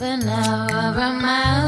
for now. I remind